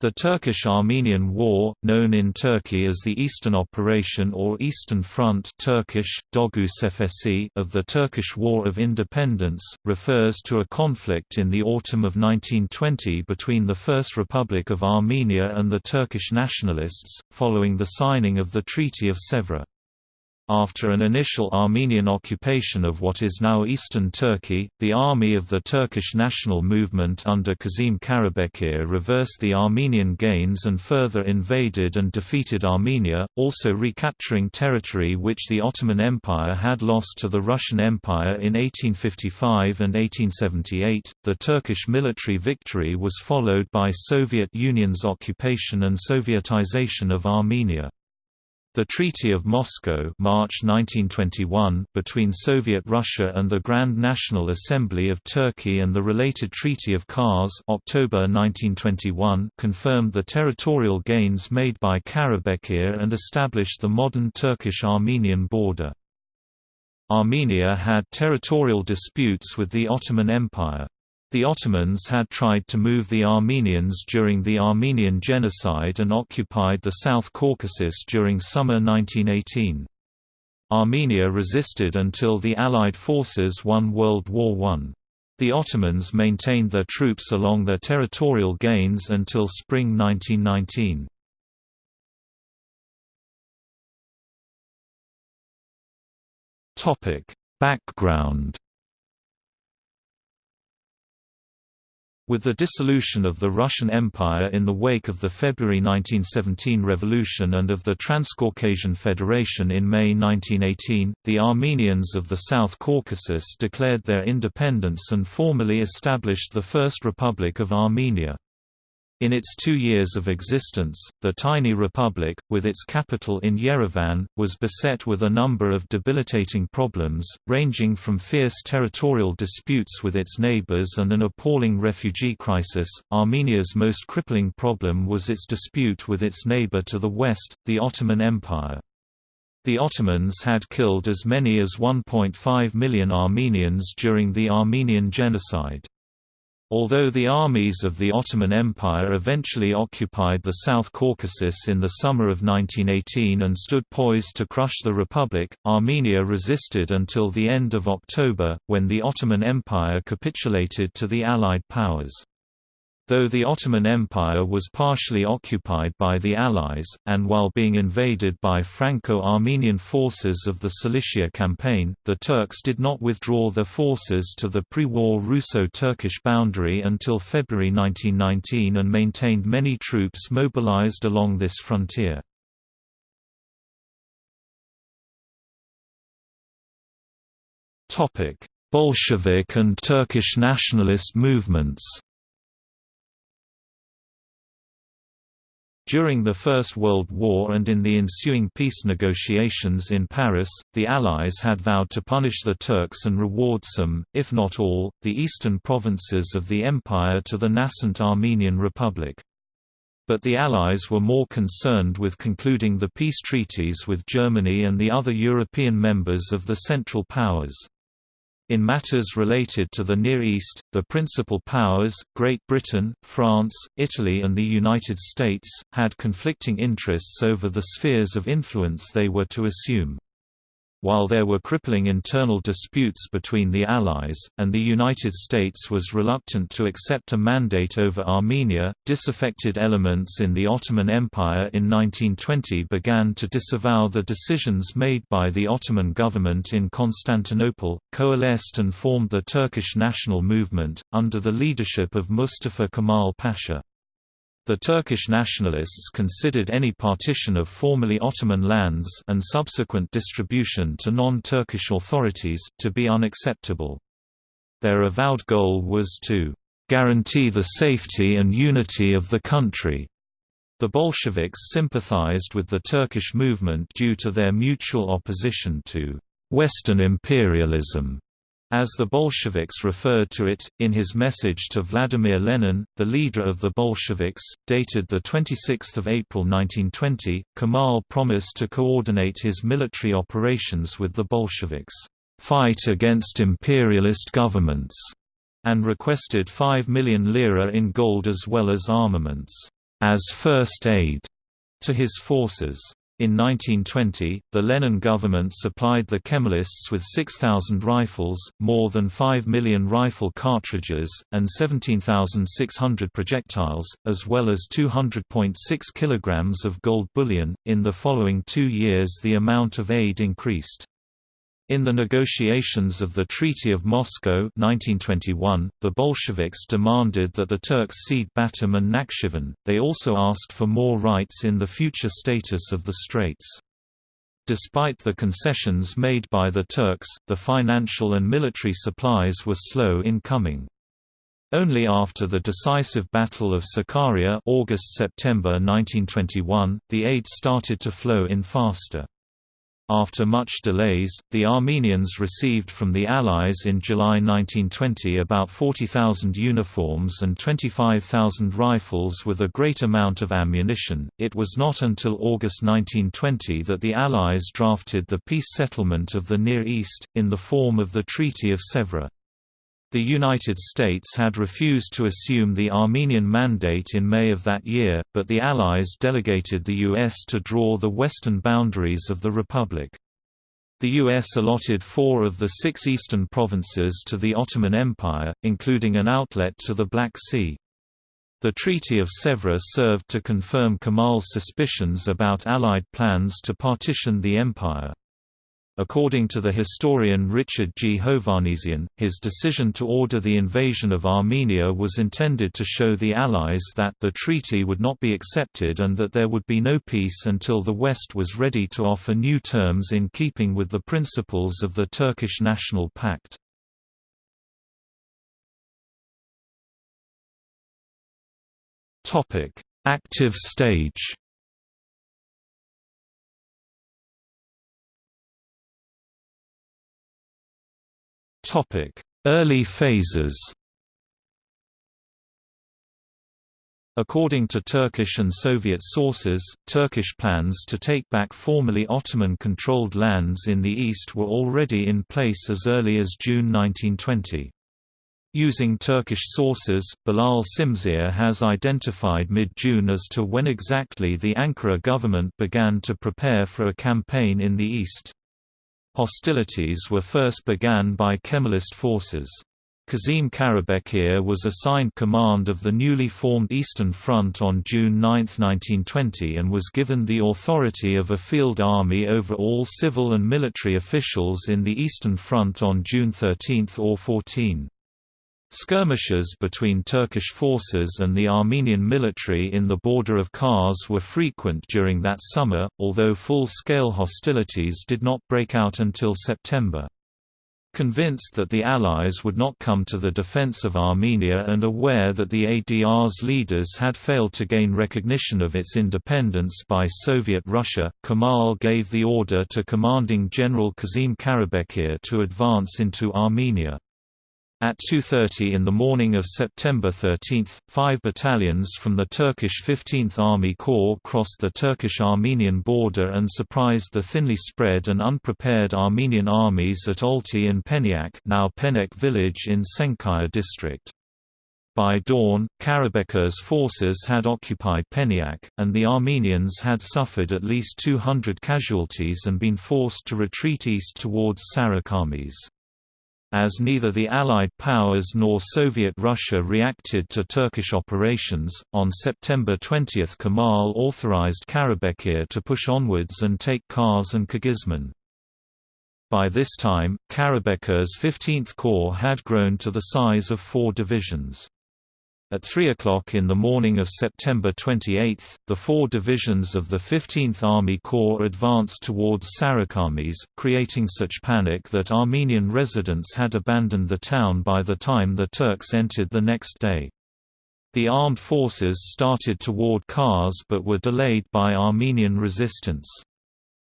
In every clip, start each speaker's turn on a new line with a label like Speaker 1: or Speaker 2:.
Speaker 1: The Turkish-Armenian War, known in Turkey as the Eastern Operation or Eastern Front Turkish, Dogu of the Turkish War of Independence, refers to a conflict in the autumn of 1920 between the First Republic of Armenia and the Turkish nationalists, following the signing of the Treaty of Sèvres. After an initial Armenian occupation of what is now eastern Turkey, the army of the Turkish national movement under Kazim Karabekir reversed the Armenian gains and further invaded and defeated Armenia, also recapturing territory which the Ottoman Empire had lost to the Russian Empire in 1855 and 1878. The Turkish military victory was followed by Soviet Union's occupation and Sovietization of Armenia. The Treaty of Moscow March 1921 between Soviet Russia and the Grand National Assembly of Turkey and the related Treaty of Kars October 1921 confirmed the territorial gains made by Karabekir and established the modern Turkish-Armenian border. Armenia had territorial disputes with the Ottoman Empire. The Ottomans had tried to move the Armenians during the Armenian Genocide and occupied the South Caucasus during summer 1918. Armenia resisted until the Allied forces won World War I. The Ottomans maintained their troops along their territorial gains until spring 1919. Background With the dissolution of the Russian Empire in the wake of the February 1917 revolution and of the Transcaucasian Federation in May 1918, the Armenians of the South Caucasus declared their independence and formally established the First Republic of Armenia. In its two years of existence, the tiny republic, with its capital in Yerevan, was beset with a number of debilitating problems, ranging from fierce territorial disputes with its neighbors and an appalling refugee crisis. Armenia's most crippling problem was its dispute with its neighbor to the west, the Ottoman Empire. The Ottomans had killed as many as 1.5 million Armenians during the Armenian Genocide. Although the armies of the Ottoman Empire eventually occupied the South Caucasus in the summer of 1918 and stood poised to crush the Republic, Armenia resisted until the end of October, when the Ottoman Empire capitulated to the Allied powers. Though the Ottoman Empire was partially occupied by the Allies, and while being invaded by Franco-Armenian forces of the Cilicia campaign, the Turks did not withdraw their forces to the pre-war Russo-Turkish boundary until February 1919 and maintained many troops mobilized along this frontier. Bolshevik and Turkish nationalist movements During the First World War and in the ensuing peace negotiations in Paris, the Allies had vowed to punish the Turks and reward some, if not all, the eastern provinces of the empire to the nascent Armenian Republic. But the Allies were more concerned with concluding the peace treaties with Germany and the other European members of the Central Powers. In matters related to the Near East, the principal powers, Great Britain, France, Italy and the United States, had conflicting interests over the spheres of influence they were to assume. While there were crippling internal disputes between the Allies, and the United States was reluctant to accept a mandate over Armenia, disaffected elements in the Ottoman Empire in 1920 began to disavow the decisions made by the Ottoman government in Constantinople, coalesced and formed the Turkish national movement, under the leadership of Mustafa Kemal Pasha. The Turkish nationalists considered any partition of formerly Ottoman lands and subsequent distribution to non-Turkish authorities, to be unacceptable. Their avowed goal was to guarantee the safety and unity of the country. The Bolsheviks sympathized with the Turkish movement due to their mutual opposition to Western imperialism as the Bolsheviks referred to it, in his message to Vladimir Lenin, the leader of the Bolsheviks, dated 26 April 1920, Kemal promised to coordinate his military operations with the Bolsheviks, "...fight against imperialist governments", and requested 5 million lira in gold as well as armaments. as first aid to his forces. In 1920, the Lenin government supplied the Kemalists with 6,000 rifles, more than 5 million rifle cartridges, and 17,600 projectiles, as well as 200.6 kilograms of gold bullion. In the following two years, the amount of aid increased. In the negotiations of the Treaty of Moscow 1921, the Bolsheviks demanded that the Turks cede Batum and Nakhchivan, they also asked for more rights in the future status of the Straits. Despite the concessions made by the Turks, the financial and military supplies were slow in coming. Only after the decisive Battle of Sakarya August-September 1921, the aid started to flow in faster. After much delays, the Armenians received from the Allies in July 1920 about 40,000 uniforms and 25,000 rifles with a great amount of ammunition. It was not until August 1920 that the Allies drafted the peace settlement of the Near East, in the form of the Treaty of Sèvres. The United States had refused to assume the Armenian mandate in May of that year, but the Allies delegated the U.S. to draw the western boundaries of the Republic. The U.S. allotted four of the six eastern provinces to the Ottoman Empire, including an outlet to the Black Sea. The Treaty of Sèvres served to confirm Kemal's suspicions about Allied plans to partition the empire. According to the historian Richard G. Hovannisian, his decision to order the invasion of Armenia was intended to show the Allies that the treaty would not be accepted and that there would be no peace until the West was ready to offer new terms in keeping with the principles of the Turkish National Pact. Active stage Early phases According to Turkish and Soviet sources, Turkish plans to take back formerly Ottoman-controlled lands in the east were already in place as early as June 1920. Using Turkish sources, Bilal Şimşir has identified mid-June as to when exactly the Ankara government began to prepare for a campaign in the east. Hostilities were first began by Kemalist forces. Kazim Karabekir was assigned command of the newly formed Eastern Front on June 9, 1920 and was given the authority of a field army over all civil and military officials in the Eastern Front on June 13 or 14. Skirmishes between Turkish forces and the Armenian military in the border of Kars were frequent during that summer, although full-scale hostilities did not break out until September. Convinced that the Allies would not come to the defense of Armenia and aware that the ADR's leaders had failed to gain recognition of its independence by Soviet Russia, Kemal gave the order to commanding General Kazim Karabekir to advance into Armenia. At 2.30 in the morning of September 13, five battalions from the Turkish 15th Army Corps crossed the Turkish-Armenian border and surprised the thinly spread and unprepared Armenian armies at Olti and Peniak now Penek village in Senkaya district. By dawn, Karabekir's forces had occupied Peniak, and the Armenians had suffered at least 200 casualties and been forced to retreat east towards Sarakamis. As neither the Allied powers nor Soviet Russia reacted to Turkish operations, on September 20 Kemal authorized Karabekir to push onwards and take Kars and Kağızman. By this time, Karabekir's 15th Corps had grown to the size of four divisions. At 3 o'clock in the morning of September 28, the four divisions of the 15th Army Corps advanced towards Sarakamis, creating such panic that Armenian residents had abandoned the town by the time the Turks entered the next day. The armed forces started toward Kars but were delayed by Armenian resistance.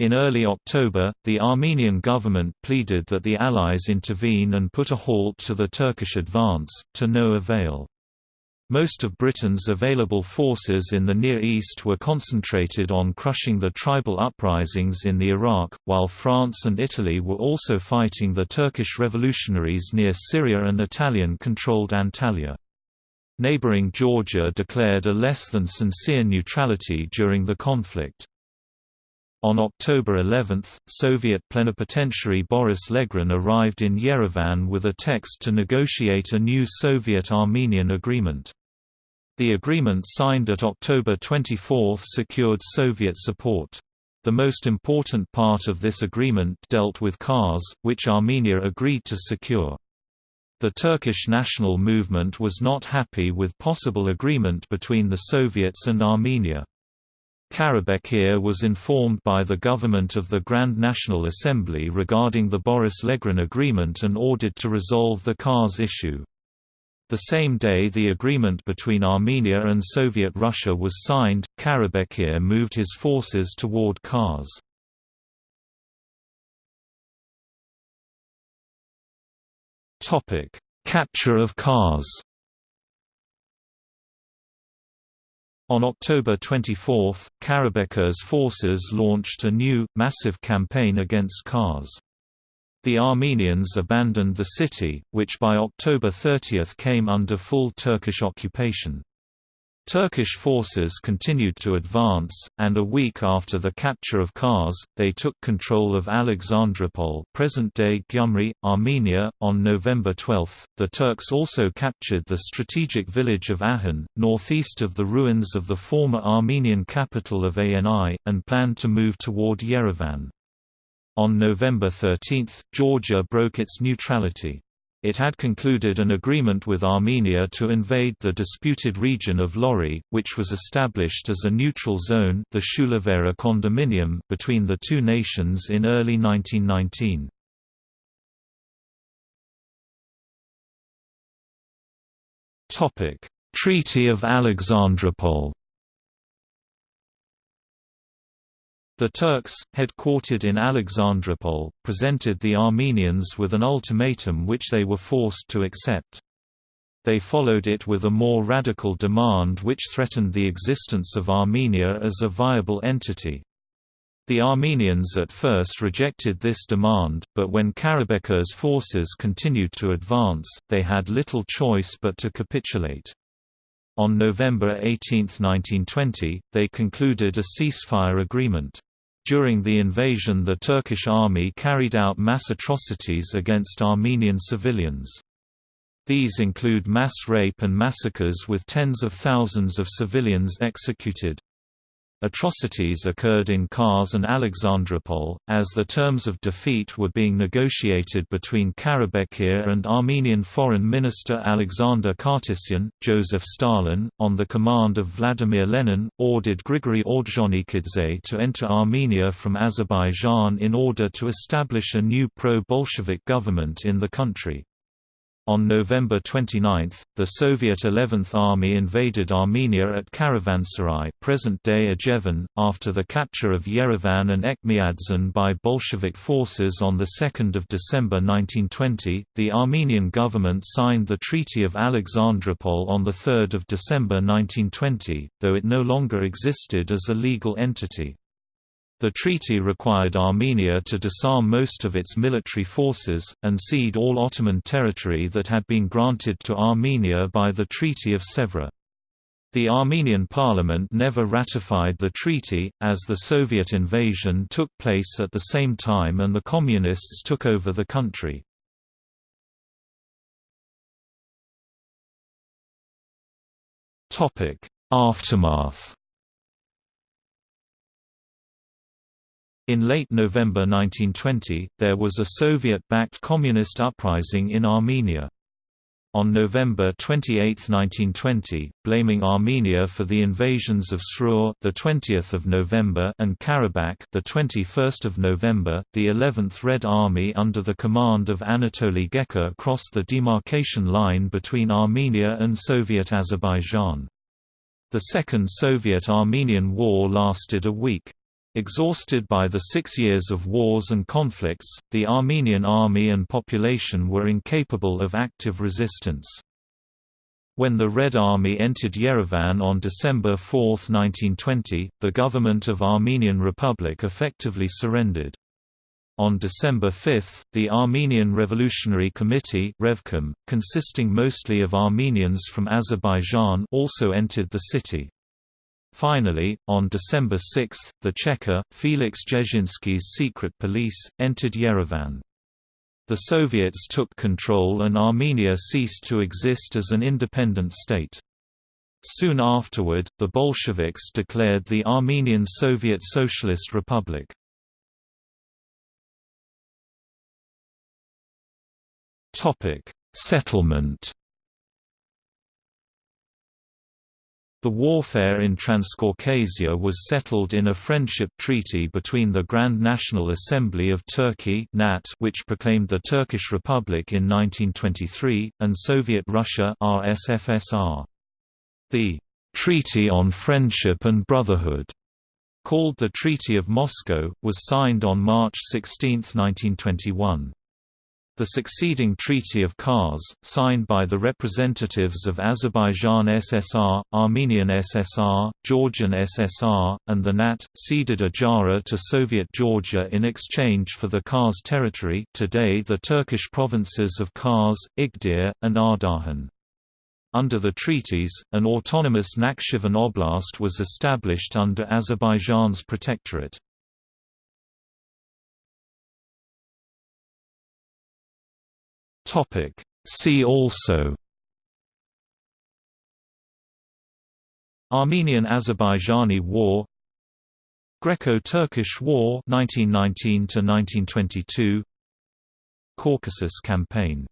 Speaker 1: In early October, the Armenian government pleaded that the Allies intervene and put a halt to the Turkish advance, to no avail. Most of Britain's available forces in the Near East were concentrated on crushing the tribal uprisings in the Iraq, while France and Italy were also fighting the Turkish revolutionaries near Syria and Italian-controlled Antalya. Neighboring Georgia declared a less than sincere neutrality during the conflict. On October 11, Soviet plenipotentiary Boris Legran arrived in Yerevan with a text to negotiate a new Soviet-Armenian agreement. The agreement signed at October 24 secured Soviet support. The most important part of this agreement dealt with Kars, which Armenia agreed to secure. The Turkish national movement was not happy with possible agreement between the Soviets and Armenia. Karabekir was informed by the government of the Grand National Assembly regarding the Boris-Legran agreement and ordered to resolve the Kars issue. The same day the agreement between Armenia and Soviet Russia was signed, Karabekir moved his forces toward Kars. Capture of Kars On October 24, Karabekir's forces launched a new, massive campaign against Kars. The Armenians abandoned the city, which by October 30 came under full Turkish occupation. Turkish forces continued to advance, and a week after the capture of Kars, they took control of Alexandropol present-day Gyumri, Armenia. On November 12, the Turks also captured the strategic village of Ahan, northeast of the ruins of the former Armenian capital of Ani, and planned to move toward Yerevan. On November 13, Georgia broke its neutrality. It had concluded an agreement with Armenia to invade the disputed region of Lori, which was established as a neutral zone the Shulavera condominium between the two nations in early 1919. Treaty of Alexandropol The Turks, headquartered in Alexandropol, presented the Armenians with an ultimatum which they were forced to accept. They followed it with a more radical demand which threatened the existence of Armenia as a viable entity. The Armenians at first rejected this demand, but when Karabekir's forces continued to advance, they had little choice but to capitulate. On November 18, 1920, they concluded a ceasefire agreement. During the invasion the Turkish army carried out mass atrocities against Armenian civilians. These include mass rape and massacres with tens of thousands of civilians executed. Atrocities occurred in Kars and Alexandropol, as the terms of defeat were being negotiated between Karabekir and Armenian Foreign Minister Alexander Khatisyan. Joseph Stalin, on the command of Vladimir Lenin, ordered Grigory Ordzhonikidze to enter Armenia from Azerbaijan in order to establish a new pro-Bolshevik government in the country. On November 29, the Soviet 11th Army invaded Armenia at Karavansarai present-day after the capture of Yerevan and Etchmiadzin by Bolshevik forces on 2 December 1920. The Armenian government signed the Treaty of Alexandropol on 3 December 1920, though it no longer existed as a legal entity. The treaty required Armenia to disarm most of its military forces, and cede all Ottoman territory that had been granted to Armenia by the Treaty of Sèvres. The Armenian parliament never ratified the treaty, as the Soviet invasion took place at the same time and the Communists took over the country. Aftermath In late November 1920, there was a Soviet-backed communist uprising in Armenia. On November 28, 1920, blaming Armenia for the invasions of Sharur, the 20th of November, and Karabakh, the 21st of November, the 11th Red Army under the command of Anatoly Gekker crossed the demarcation line between Armenia and Soviet Azerbaijan. The Second Soviet-Armenian War lasted a week. Exhausted by the six years of wars and conflicts, the Armenian army and population were incapable of active resistance. When the Red Army entered Yerevan on December 4, 1920, the government of Armenian Republic effectively surrendered. On December 5, the Armenian Revolutionary Committee Revcom, consisting mostly of Armenians from Azerbaijan also entered the city. Finally, on December 6, the Cheka, Felix Dzerzhinsky's secret police, entered Yerevan. The Soviets took control and Armenia ceased to exist as an independent state. Soon afterward, the Bolsheviks declared the Armenian Soviet Socialist Republic. Settlement The warfare in Transcaucasia was settled in a friendship treaty between the Grand National Assembly of Turkey which proclaimed the Turkish Republic in 1923, and Soviet Russia RSFSR. The Treaty on Friendship and Brotherhood, called the Treaty of Moscow, was signed on March 16, 1921. The succeeding Treaty of Kars, signed by the representatives of Azerbaijan SSR, Armenian SSR, Georgian SSR, and the NAT, ceded Ajara to Soviet Georgia in exchange for the Kars territory today the Turkish provinces of Kars, Igdir, and Ardahan. Under the treaties, an autonomous Nakhchivan Oblast was established under Azerbaijan's protectorate. Topic. See also Armenian-Azerbaijani War Greco-Turkish War 1919 1922 Caucasus Campaign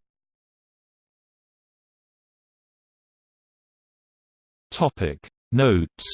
Speaker 1: Topic. Notes